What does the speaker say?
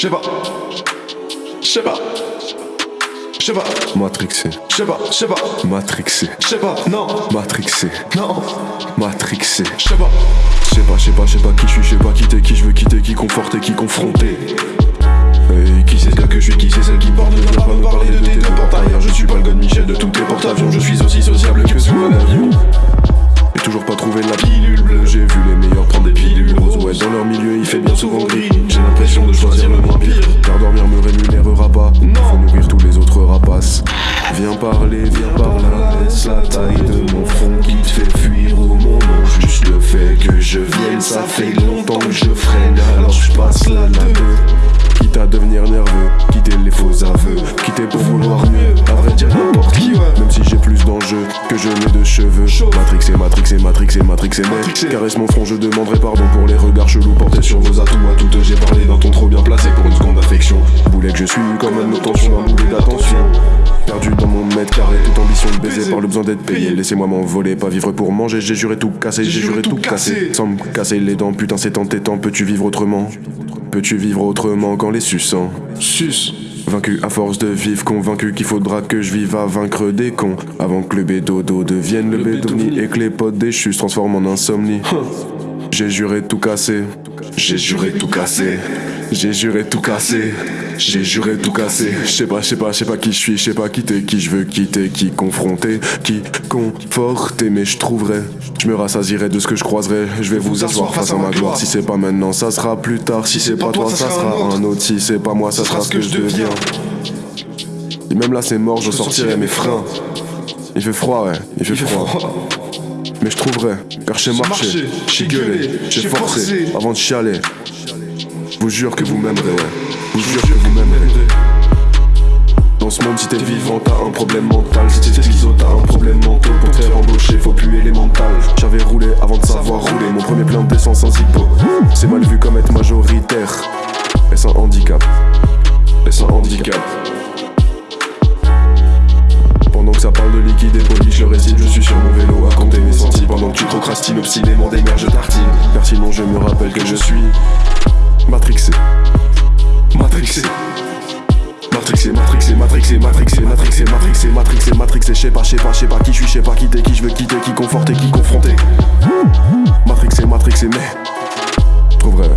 sais pas. Je sais pas. Je sais pas. Matrixé. Je sais pas. Je sais pas. Matrixé. Je sais pas. Non. Matrixé. Non. Matrixé. Je sais pas. Je sais pas, je sais pas, je sais pas qui je suis, je sais pas quitter qui je veux quitter, qui conforter, qui confronter. Et qui c'est ce gars que je suis, qui c'est celle qui porte, ne viens pas me parler de tes deux portes arrière. Je suis pas le de Michel de tous tes porte-avions, je suis aussi sociable que sous un avion. J'ai toujours pas trouvé la pilule bleue, j'ai vu les meilleurs prendre des pilules roses. Ouais, dans leur milieu, il fait bien souvent gris. Parler, viens par là, la taille de mon front qui te fait fuir au nom. Juste le fait que je vienne, ça fait longtemps matrixé, matrixé, matrixé, caresse mon front, je demanderai pardon pour les regards chelous portés sur vos atouts. À toutes, j'ai parlé d'un ton trop bien placé pour une seconde affection. Boulet que je suis comme un obtention d'un boulet d'attention. Perdu dans mon mètre carré, toute ambition de baiser par le besoin d'être payé. Laissez-moi m'envoler, pas vivre pour manger. J'ai juré tout casser, j'ai juré tout casser. Sans me casser les dents, putain, c'est entêtant. Peux-tu vivre autrement? Peux-tu vivre autrement qu'en les suçant Sus. Vaincu à force de vivre, convaincu qu'il faudra que je vive à vaincre des cons. Avant que le bédodo devienne le, Le et que les potes déchus se transforment en insomnie. J'ai juré tout casser. J'ai juré tout casser. J'ai juré tout casser. J'ai juré tout casser. Je sais pas, je sais pas, je sais pas qui je suis, je sais pas quitter qui je veux quitter, qui confronter, qui conforter, mais je trouverai. Je me rassasierai de ce que je croiserai. Je vais vous asseoir face à ma gloire. Si c'est pas maintenant, ça sera plus tard. Si c'est pas toi, ça sera un autre. Si c'est pas moi, ça sera ce que je deviens. Et même là, c'est mort, je sortirai mes freins. Il fait froid, ouais, Il fait froid. Mais je trouverai, car j'ai marché, j'ai gueulé, j'ai forcé, avant de chialer. Vous jure que vous m'aimerez, ouais. Vous jure que vous m'aimerez. Dans ce monde, si t'es vivant, t'as un problème mental. Si t'es schizo, t'as un problème mental. Pour te faire embaucher, faut plus élémental. J'avais roulé avant de savoir rouler. Mon premier plein d'essence sans zippo. C'est mal vu comme être majoritaire. Ça parle de liquide et poli, je le récite, je suis sur mon vélo à compter mes centimes Pendant que tu procrastines, obstinément des je tartine. Car sinon je me rappelle que je suis Matrixé. Matrixé. Matrixé, matrixé, matrixé, matrixé, matrixé, matrixé, matrixé, matrixé, je sais pas, je sais pas, je sais pas qui je suis, je sais pas quitter, qui je veux quitter, qui conforter, qui confronter. Matrixé, matrixé, mais. Je trouverai,